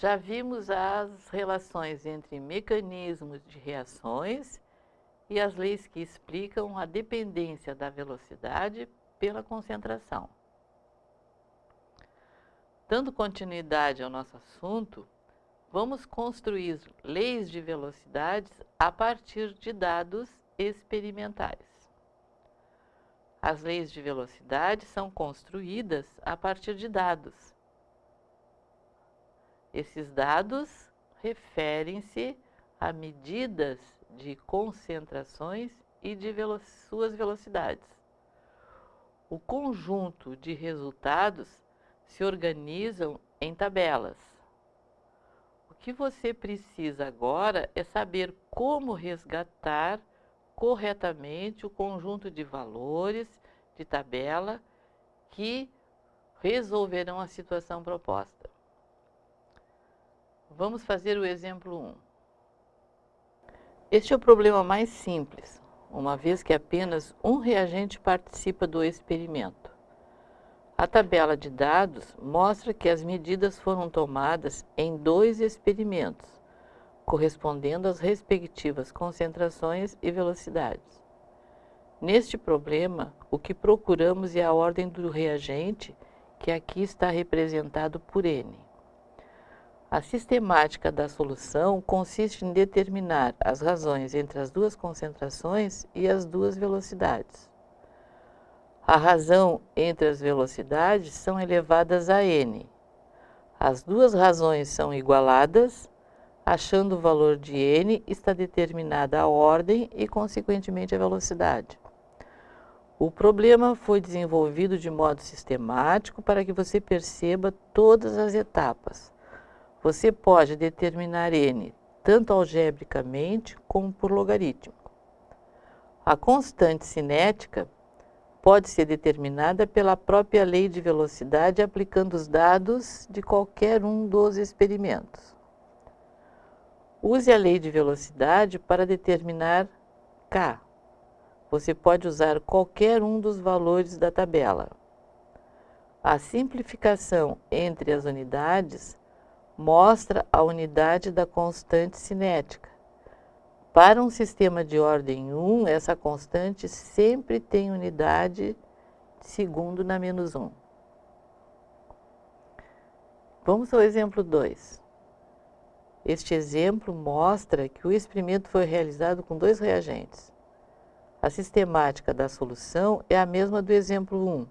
Já vimos as relações entre mecanismos de reações e as leis que explicam a dependência da velocidade pela concentração. Dando continuidade ao nosso assunto, vamos construir leis de velocidades a partir de dados experimentais. As leis de velocidade são construídas a partir de dados. Esses dados referem-se a medidas de concentrações e de velo suas velocidades. O conjunto de resultados se organizam em tabelas. O que você precisa agora é saber como resgatar corretamente o conjunto de valores de tabela que resolverão a situação proposta. Vamos fazer o exemplo 1. Este é o problema mais simples, uma vez que apenas um reagente participa do experimento. A tabela de dados mostra que as medidas foram tomadas em dois experimentos, correspondendo às respectivas concentrações e velocidades. Neste problema, o que procuramos é a ordem do reagente, que aqui está representado por N. A sistemática da solução consiste em determinar as razões entre as duas concentrações e as duas velocidades. A razão entre as velocidades são elevadas a n. As duas razões são igualadas Achando o valor de n, está determinada a ordem e, consequentemente, a velocidade. O problema foi desenvolvido de modo sistemático para que você perceba todas as etapas. Você pode determinar n tanto algebricamente como por logarítmico. A constante cinética pode ser determinada pela própria lei de velocidade aplicando os dados de qualquer um dos experimentos. Use a lei de velocidade para determinar k. Você pode usar qualquer um dos valores da tabela. A simplificação entre as unidades mostra a unidade da constante cinética. Para um sistema de ordem 1, essa constante sempre tem unidade de segundo na menos 1. Vamos ao exemplo 2. Este exemplo mostra que o experimento foi realizado com dois reagentes. A sistemática da solução é a mesma do exemplo 1,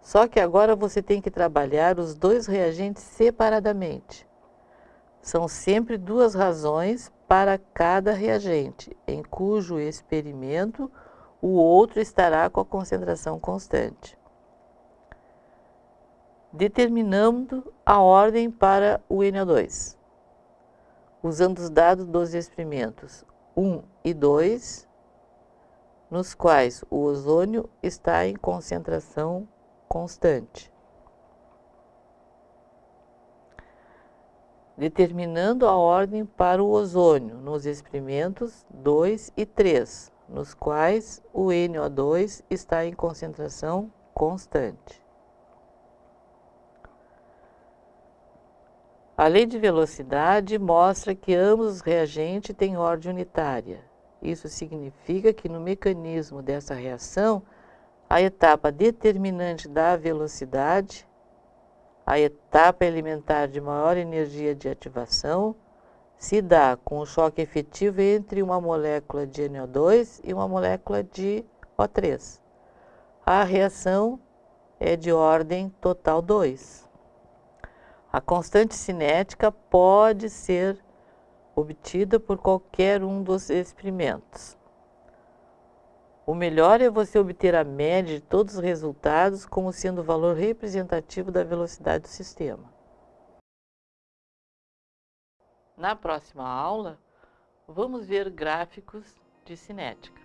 só que agora você tem que trabalhar os dois reagentes separadamente. São sempre duas razões para cada reagente, em cujo experimento o outro estará com a concentração constante. Determinando a ordem para o NO2 usando os dados dos experimentos 1 e 2, nos quais o ozônio está em concentração constante. Determinando a ordem para o ozônio nos experimentos 2 e 3, nos quais o NO2 está em concentração constante. A lei de velocidade mostra que ambos os reagentes têm ordem unitária. Isso significa que no mecanismo dessa reação, a etapa determinante da velocidade, a etapa elementar de maior energia de ativação, se dá com o choque efetivo entre uma molécula de NO2 e uma molécula de O3. A reação é de ordem total 2. A constante cinética pode ser obtida por qualquer um dos experimentos. O melhor é você obter a média de todos os resultados como sendo o valor representativo da velocidade do sistema. Na próxima aula, vamos ver gráficos de cinética.